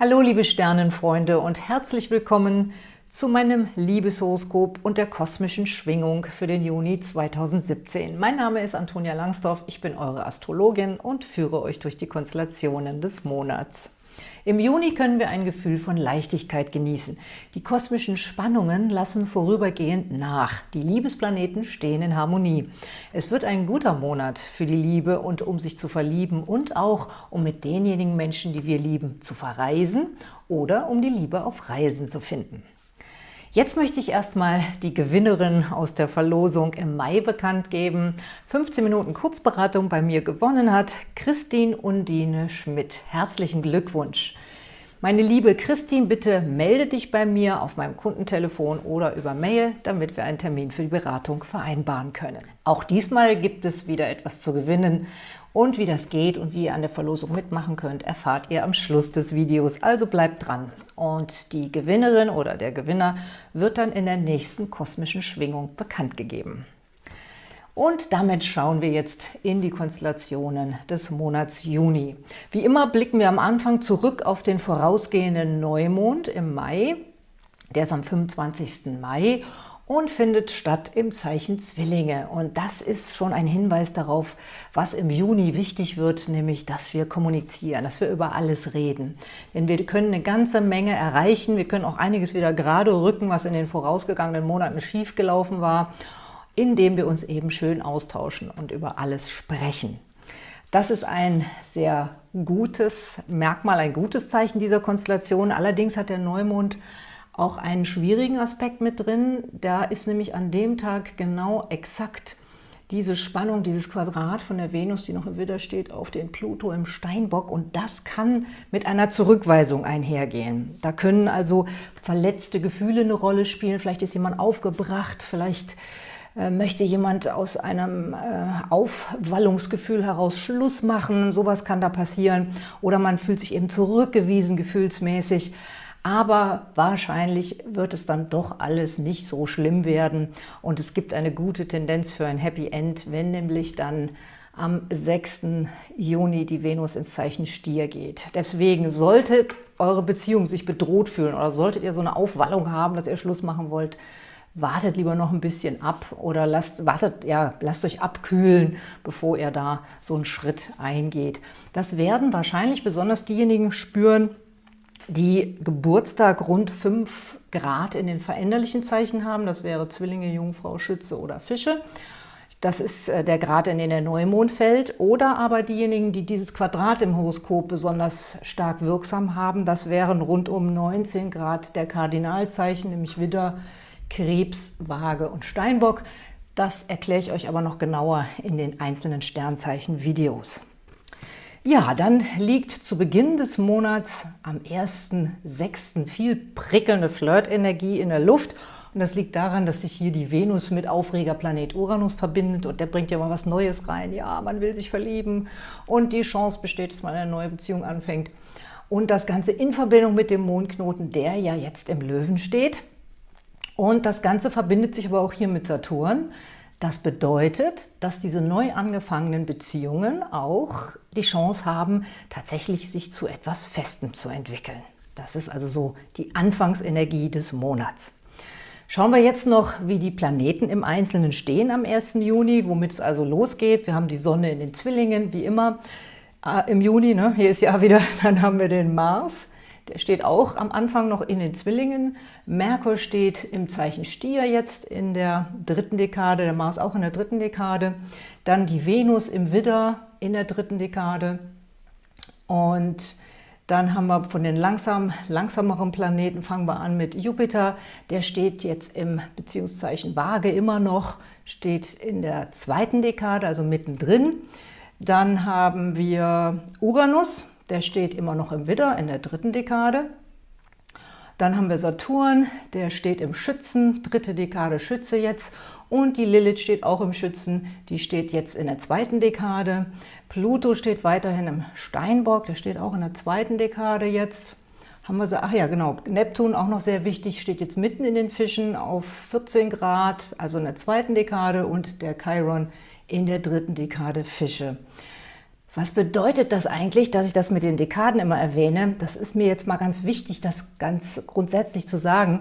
Hallo liebe Sternenfreunde und herzlich willkommen zu meinem Liebeshoroskop und der kosmischen Schwingung für den Juni 2017. Mein Name ist Antonia Langsdorf, ich bin eure Astrologin und führe euch durch die Konstellationen des Monats. Im Juni können wir ein Gefühl von Leichtigkeit genießen. Die kosmischen Spannungen lassen vorübergehend nach. Die Liebesplaneten stehen in Harmonie. Es wird ein guter Monat für die Liebe und um sich zu verlieben und auch um mit denjenigen Menschen, die wir lieben, zu verreisen oder um die Liebe auf Reisen zu finden. Jetzt möchte ich erstmal die Gewinnerin aus der Verlosung im Mai bekannt geben. 15 Minuten Kurzberatung bei mir gewonnen hat Christine Undine Schmidt. Herzlichen Glückwunsch! Meine liebe Christine, bitte melde dich bei mir auf meinem Kundentelefon oder über Mail, damit wir einen Termin für die Beratung vereinbaren können. Auch diesmal gibt es wieder etwas zu gewinnen und wie das geht und wie ihr an der Verlosung mitmachen könnt, erfahrt ihr am Schluss des Videos. Also bleibt dran. Und die Gewinnerin oder der Gewinner wird dann in der nächsten kosmischen Schwingung bekannt gegeben. Und damit schauen wir jetzt in die Konstellationen des Monats Juni. Wie immer blicken wir am Anfang zurück auf den vorausgehenden Neumond im Mai. Der ist am 25. Mai und findet statt im Zeichen Zwillinge. Und das ist schon ein Hinweis darauf, was im Juni wichtig wird, nämlich, dass wir kommunizieren, dass wir über alles reden. Denn wir können eine ganze Menge erreichen, wir können auch einiges wieder gerade rücken, was in den vorausgegangenen Monaten schiefgelaufen war, indem wir uns eben schön austauschen und über alles sprechen. Das ist ein sehr gutes Merkmal, ein gutes Zeichen dieser Konstellation. Allerdings hat der Neumond auch einen schwierigen Aspekt mit drin. Da ist nämlich an dem Tag genau exakt diese Spannung, dieses Quadrat von der Venus, die noch im Widder steht, auf den Pluto im Steinbock. Und das kann mit einer Zurückweisung einhergehen. Da können also verletzte Gefühle eine Rolle spielen. Vielleicht ist jemand aufgebracht, vielleicht möchte jemand aus einem äh, Aufwallungsgefühl heraus Schluss machen. Sowas kann da passieren. Oder man fühlt sich eben zurückgewiesen gefühlsmäßig aber wahrscheinlich wird es dann doch alles nicht so schlimm werden und es gibt eine gute Tendenz für ein Happy End, wenn nämlich dann am 6. Juni die Venus ins Zeichen Stier geht. Deswegen sollte eure Beziehung sich bedroht fühlen oder solltet ihr so eine Aufwallung haben, dass ihr Schluss machen wollt, wartet lieber noch ein bisschen ab oder lasst, wartet, ja, lasst euch abkühlen, bevor ihr da so einen Schritt eingeht. Das werden wahrscheinlich besonders diejenigen spüren, die Geburtstag rund 5 Grad in den veränderlichen Zeichen haben. Das wäre Zwillinge, Jungfrau, Schütze oder Fische. Das ist äh, der Grad, in den der Neumond fällt. Oder aber diejenigen, die dieses Quadrat im Horoskop besonders stark wirksam haben, das wären rund um 19 Grad der Kardinalzeichen, nämlich Widder, Krebs, Waage und Steinbock. Das erkläre ich euch aber noch genauer in den einzelnen Sternzeichen-Videos. Ja, dann liegt zu Beginn des Monats am 1.6. viel prickelnde Flirtenergie in der Luft. Und das liegt daran, dass sich hier die Venus mit Aufregerplanet Uranus verbindet und der bringt ja mal was Neues rein. Ja, man will sich verlieben und die Chance besteht, dass man eine neue Beziehung anfängt. Und das Ganze in Verbindung mit dem Mondknoten, der ja jetzt im Löwen steht. Und das Ganze verbindet sich aber auch hier mit Saturn. Das bedeutet, dass diese neu angefangenen Beziehungen auch die Chance haben, tatsächlich sich zu etwas Festem zu entwickeln. Das ist also so die Anfangsenergie des Monats. Schauen wir jetzt noch, wie die Planeten im Einzelnen stehen am 1. Juni, womit es also losgeht. Wir haben die Sonne in den Zwillingen, wie immer, äh, im Juni. Ne? Hier ist ja wieder, dann haben wir den Mars der steht auch am Anfang noch in den Zwillingen. Merkur steht im Zeichen Stier jetzt in der dritten Dekade, der Mars auch in der dritten Dekade. Dann die Venus im Widder in der dritten Dekade. Und dann haben wir von den langsam, langsameren Planeten, fangen wir an mit Jupiter. Der steht jetzt im Beziehungszeichen Waage immer noch, steht in der zweiten Dekade, also mittendrin. Dann haben wir Uranus, der steht immer noch im Widder in der dritten Dekade. Dann haben wir Saturn, der steht im Schützen, dritte Dekade Schütze jetzt. Und die Lilith steht auch im Schützen, die steht jetzt in der zweiten Dekade. Pluto steht weiterhin im Steinbock, der steht auch in der zweiten Dekade jetzt. Haben wir so, ach ja, genau, Neptun auch noch sehr wichtig, steht jetzt mitten in den Fischen auf 14 Grad, also in der zweiten Dekade und der Chiron in der dritten Dekade Fische. Was bedeutet das eigentlich, dass ich das mit den Dekaden immer erwähne? Das ist mir jetzt mal ganz wichtig, das ganz grundsätzlich zu sagen.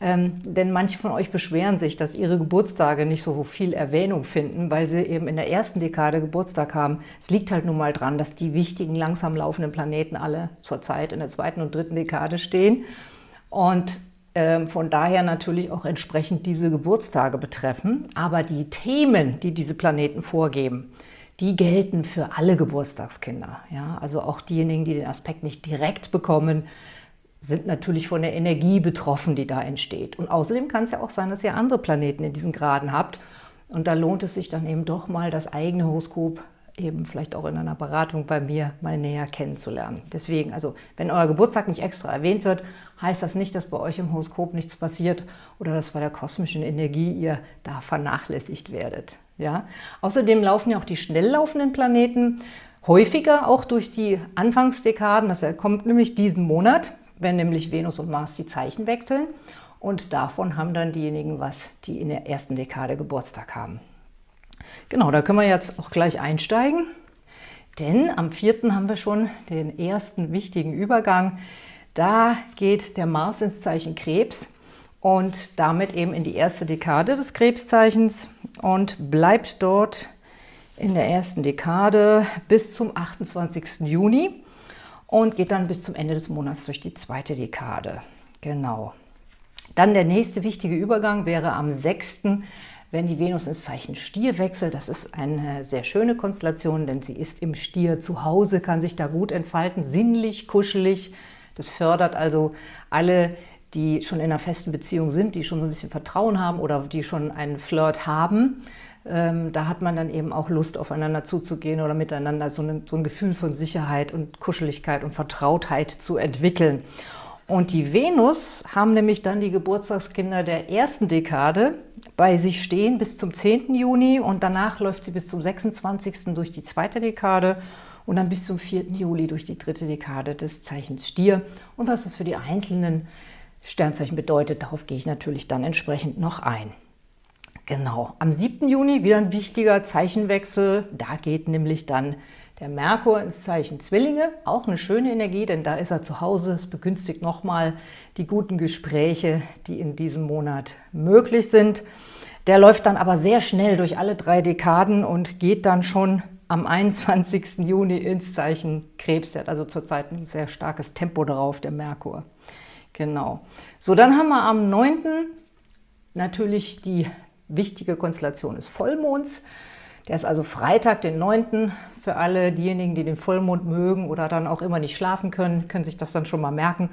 Ähm, denn manche von euch beschweren sich, dass ihre Geburtstage nicht so viel Erwähnung finden, weil sie eben in der ersten Dekade Geburtstag haben. Es liegt halt nun mal dran, dass die wichtigen, langsam laufenden Planeten alle zurzeit in der zweiten und dritten Dekade stehen. Und ähm, von daher natürlich auch entsprechend diese Geburtstage betreffen. Aber die Themen, die diese Planeten vorgeben, die gelten für alle Geburtstagskinder. Ja? Also auch diejenigen, die den Aspekt nicht direkt bekommen, sind natürlich von der Energie betroffen, die da entsteht. Und außerdem kann es ja auch sein, dass ihr andere Planeten in diesen Graden habt. Und da lohnt es sich dann eben doch mal, das eigene Horoskop eben vielleicht auch in einer Beratung bei mir mal näher kennenzulernen. Deswegen, also wenn euer Geburtstag nicht extra erwähnt wird, heißt das nicht, dass bei euch im Horoskop nichts passiert oder dass bei der kosmischen Energie ihr da vernachlässigt werdet. Ja? Außerdem laufen ja auch die schnell laufenden Planeten häufiger, auch durch die Anfangsdekaden. Das kommt nämlich diesen Monat, wenn nämlich Venus und Mars die Zeichen wechseln. Und davon haben dann diejenigen was, die in der ersten Dekade Geburtstag haben. Genau, da können wir jetzt auch gleich einsteigen, denn am 4. haben wir schon den ersten wichtigen Übergang. Da geht der Mars ins Zeichen Krebs und damit eben in die erste Dekade des Krebszeichens und bleibt dort in der ersten Dekade bis zum 28. Juni und geht dann bis zum Ende des Monats durch die zweite Dekade. Genau. Dann der nächste wichtige Übergang wäre am 6 wenn die Venus ins Zeichen Stier wechselt. Das ist eine sehr schöne Konstellation, denn sie ist im Stier zu Hause, kann sich da gut entfalten, sinnlich, kuschelig. Das fördert also alle, die schon in einer festen Beziehung sind, die schon so ein bisschen Vertrauen haben oder die schon einen Flirt haben. Ähm, da hat man dann eben auch Lust, aufeinander zuzugehen oder miteinander so, eine, so ein Gefühl von Sicherheit und Kuscheligkeit und Vertrautheit zu entwickeln. Und die Venus haben nämlich dann die Geburtstagskinder der ersten Dekade bei sich stehen bis zum 10. Juni und danach läuft sie bis zum 26. durch die zweite Dekade und dann bis zum 4. Juli durch die dritte Dekade des Zeichens Stier. Und was das für die einzelnen Sternzeichen bedeutet, darauf gehe ich natürlich dann entsprechend noch ein. Genau, am 7. Juni wieder ein wichtiger Zeichenwechsel. Da geht nämlich dann der Merkur ins Zeichen Zwillinge, auch eine schöne Energie, denn da ist er zu Hause. Es begünstigt nochmal die guten Gespräche, die in diesem Monat möglich sind. Der läuft dann aber sehr schnell durch alle drei Dekaden und geht dann schon am 21. Juni ins Zeichen Krebs. Der hat also zurzeit ein sehr starkes Tempo darauf, der Merkur. Genau. So, dann haben wir am 9. natürlich die wichtige Konstellation des Vollmonds. Der ist also Freitag, den 9. Für alle diejenigen, die den Vollmond mögen oder dann auch immer nicht schlafen können, können sich das dann schon mal merken.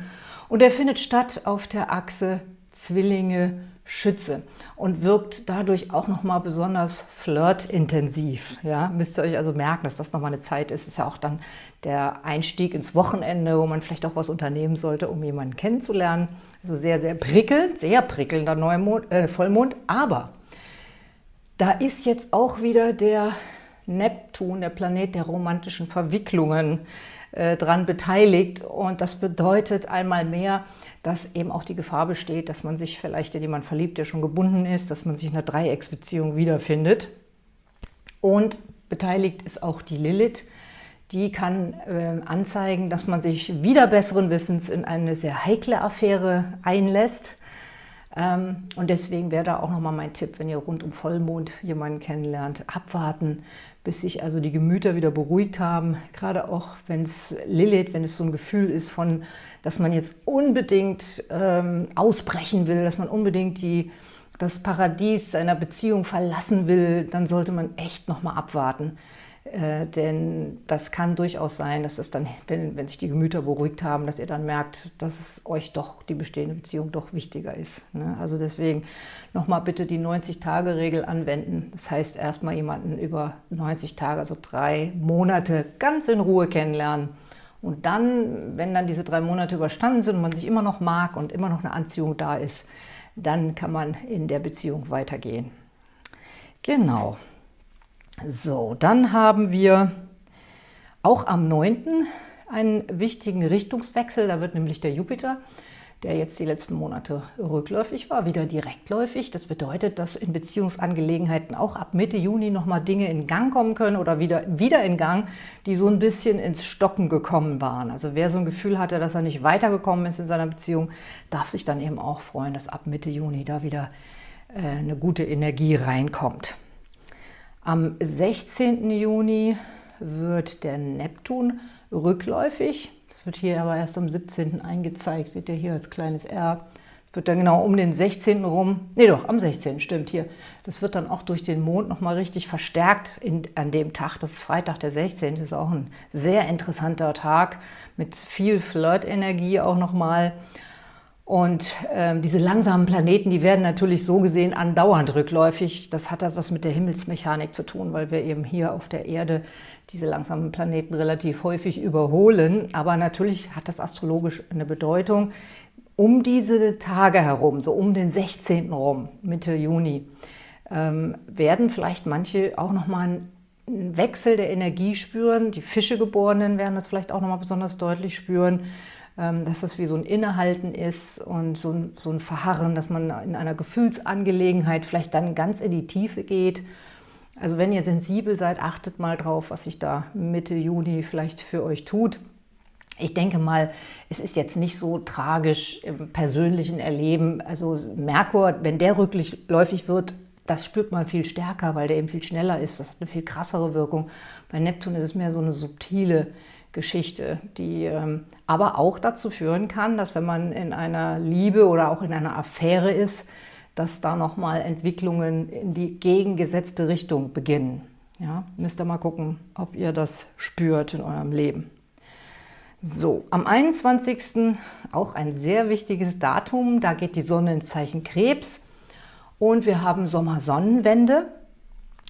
Und er findet statt auf der Achse Zwillinge Schütze und wirkt dadurch auch nochmal besonders flirtintensiv. Ja? Müsst ihr euch also merken, dass das nochmal eine Zeit ist. Ist ja auch dann der Einstieg ins Wochenende, wo man vielleicht auch was unternehmen sollte, um jemanden kennenzulernen. Also sehr, sehr prickelnd, sehr prickelnder Neumond, äh, Vollmond, aber da ist jetzt auch wieder der Neptun, der Planet der romantischen Verwicklungen, äh, dran beteiligt. Und das bedeutet einmal mehr, dass eben auch die Gefahr besteht, dass man sich vielleicht in jemanden verliebt, der schon gebunden ist, dass man sich in einer Dreiecksbeziehung wiederfindet. Und beteiligt ist auch die Lilith. Die kann äh, anzeigen, dass man sich wieder besseren Wissens in eine sehr heikle Affäre einlässt. Ähm, und deswegen wäre da auch nochmal mein Tipp, wenn ihr rund um Vollmond jemanden kennenlernt, abwarten, bis sich also die Gemüter wieder beruhigt haben. Gerade auch, wenn es Lilith, wenn es so ein Gefühl ist von, dass man jetzt unbedingt ähm, ausbrechen will, dass man unbedingt die, das Paradies seiner Beziehung verlassen will, dann sollte man echt nochmal abwarten. Äh, denn das kann durchaus sein, dass es dann, wenn, wenn sich die Gemüter beruhigt haben, dass ihr dann merkt, dass es euch doch, die bestehende Beziehung doch wichtiger ist. Ne? Also deswegen nochmal bitte die 90-Tage-Regel anwenden. Das heißt, erstmal jemanden über 90 Tage, also drei Monate, ganz in Ruhe kennenlernen. Und dann, wenn dann diese drei Monate überstanden sind und man sich immer noch mag und immer noch eine Anziehung da ist, dann kann man in der Beziehung weitergehen. Genau. So, dann haben wir auch am 9. einen wichtigen Richtungswechsel. Da wird nämlich der Jupiter der jetzt die letzten Monate rückläufig war, wieder direktläufig. Das bedeutet, dass in Beziehungsangelegenheiten auch ab Mitte Juni nochmal Dinge in Gang kommen können oder wieder, wieder in Gang, die so ein bisschen ins Stocken gekommen waren. Also wer so ein Gefühl hatte, dass er nicht weitergekommen ist in seiner Beziehung, darf sich dann eben auch freuen, dass ab Mitte Juni da wieder äh, eine gute Energie reinkommt. Am 16. Juni wird der Neptun rückläufig. Das wird hier aber erst am 17. eingezeigt. Seht ihr hier als kleines R. Das wird dann genau um den 16. rum, nee doch, am 16. stimmt hier. Das wird dann auch durch den Mond nochmal richtig verstärkt in, an dem Tag. Das ist Freitag, der 16. Das ist auch ein sehr interessanter Tag mit viel Flirt-Energie auch nochmal. mal. Und ähm, diese langsamen Planeten, die werden natürlich so gesehen andauernd rückläufig. Das hat etwas mit der Himmelsmechanik zu tun, weil wir eben hier auf der Erde diese langsamen Planeten relativ häufig überholen. Aber natürlich hat das astrologisch eine Bedeutung. Um diese Tage herum, so um den 16. rum, Mitte Juni, ähm, werden vielleicht manche auch nochmal einen Wechsel der Energie spüren. Die Fischegeborenen werden das vielleicht auch nochmal besonders deutlich spüren dass das wie so ein Innehalten ist und so ein, so ein Verharren, dass man in einer Gefühlsangelegenheit vielleicht dann ganz in die Tiefe geht. Also wenn ihr sensibel seid, achtet mal drauf, was sich da Mitte Juni vielleicht für euch tut. Ich denke mal, es ist jetzt nicht so tragisch im persönlichen Erleben. Also Merkur, wenn der rückläufig wird, das spürt man viel stärker, weil der eben viel schneller ist. Das hat eine viel krassere Wirkung. Bei Neptun ist es mehr so eine subtile Geschichte, die ähm, aber auch dazu führen kann, dass wenn man in einer Liebe oder auch in einer Affäre ist, dass da nochmal Entwicklungen in die gegengesetzte Richtung beginnen. Ja, müsst ihr mal gucken, ob ihr das spürt in eurem Leben. So, am 21. auch ein sehr wichtiges Datum, da geht die Sonne ins Zeichen Krebs und wir haben Sommersonnenwende.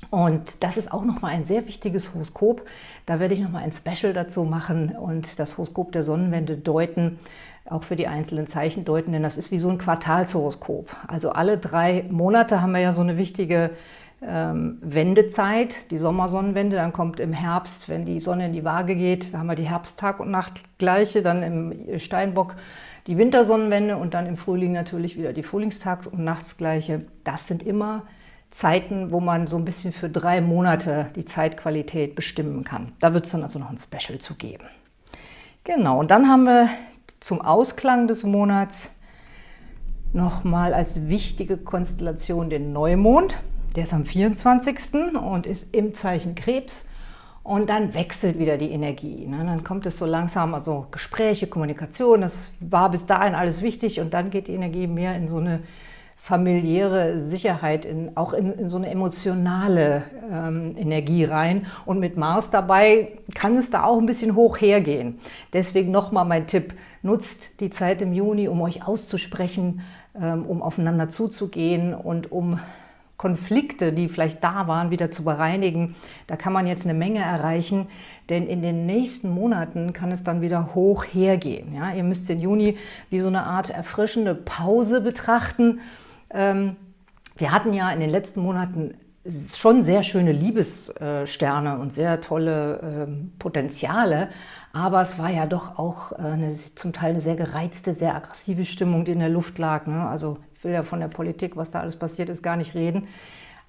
Und das ist auch nochmal ein sehr wichtiges Horoskop. Da werde ich nochmal ein Special dazu machen und das Horoskop der Sonnenwende deuten, auch für die einzelnen Zeichen deuten, denn das ist wie so ein Quartalshoroskop. Also alle drei Monate haben wir ja so eine wichtige ähm, Wendezeit, die Sommersonnenwende, dann kommt im Herbst, wenn die Sonne in die Waage geht, da haben wir die Herbsttag- und Nachtgleiche, dann im Steinbock die Wintersonnenwende und dann im Frühling natürlich wieder die Frühlingstags- und Nachtsgleiche. Das sind immer Zeiten, wo man so ein bisschen für drei Monate die Zeitqualität bestimmen kann. Da wird es dann also noch ein Special zu geben. Genau, und dann haben wir zum Ausklang des Monats nochmal als wichtige Konstellation den Neumond. Der ist am 24. und ist im Zeichen Krebs. Und dann wechselt wieder die Energie. Ne? Dann kommt es so langsam, also Gespräche, Kommunikation, das war bis dahin alles wichtig und dann geht die Energie mehr in so eine familiäre Sicherheit, in, auch in, in, so eine emotionale ähm, Energie rein. Und mit Mars dabei kann es da auch ein bisschen hoch hergehen. Deswegen nochmal mein Tipp, nutzt die Zeit im Juni, um euch auszusprechen, ähm, um aufeinander zuzugehen und um Konflikte, die vielleicht da waren, wieder zu bereinigen. Da kann man jetzt eine Menge erreichen, denn in den nächsten Monaten kann es dann wieder hoch hergehen. Ja, ihr müsst den Juni wie so eine Art erfrischende Pause betrachten wir hatten ja in den letzten Monaten schon sehr schöne Liebessterne und sehr tolle ähm, Potenziale, aber es war ja doch auch äh, eine, zum Teil eine sehr gereizte, sehr aggressive Stimmung, die in der Luft lag. Ne? Also ich will ja von der Politik, was da alles passiert ist, gar nicht reden.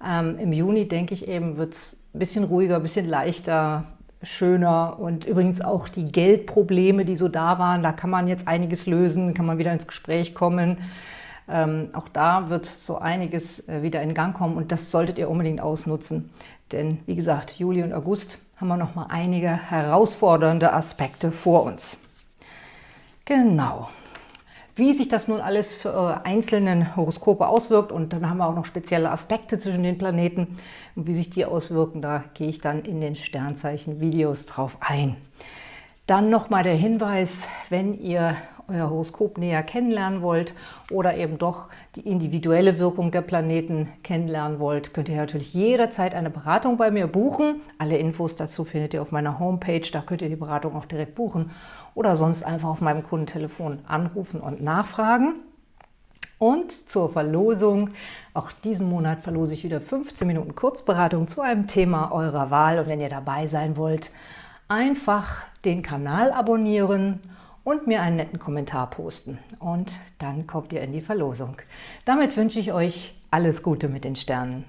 Ähm, Im Juni, denke ich eben, wird es ein bisschen ruhiger, ein bisschen leichter, schöner und übrigens auch die Geldprobleme, die so da waren, da kann man jetzt einiges lösen, kann man wieder ins Gespräch kommen. Ähm, auch da wird so einiges äh, wieder in Gang kommen und das solltet ihr unbedingt ausnutzen. Denn wie gesagt, Juli und August haben wir noch mal einige herausfordernde Aspekte vor uns. Genau. Wie sich das nun alles für eure einzelnen Horoskope auswirkt und dann haben wir auch noch spezielle Aspekte zwischen den Planeten und wie sich die auswirken, da gehe ich dann in den Sternzeichen-Videos drauf ein. Dann nochmal der Hinweis, wenn ihr euer Horoskop näher kennenlernen wollt oder eben doch die individuelle Wirkung der Planeten kennenlernen wollt, könnt ihr natürlich jederzeit eine Beratung bei mir buchen. Alle Infos dazu findet ihr auf meiner Homepage, da könnt ihr die Beratung auch direkt buchen oder sonst einfach auf meinem Kundentelefon anrufen und nachfragen. Und zur Verlosung, auch diesen Monat verlose ich wieder 15 Minuten Kurzberatung zu einem Thema eurer Wahl. Und wenn ihr dabei sein wollt, einfach den Kanal abonnieren und mir einen netten Kommentar posten. Und dann kommt ihr in die Verlosung. Damit wünsche ich euch alles Gute mit den Sternen.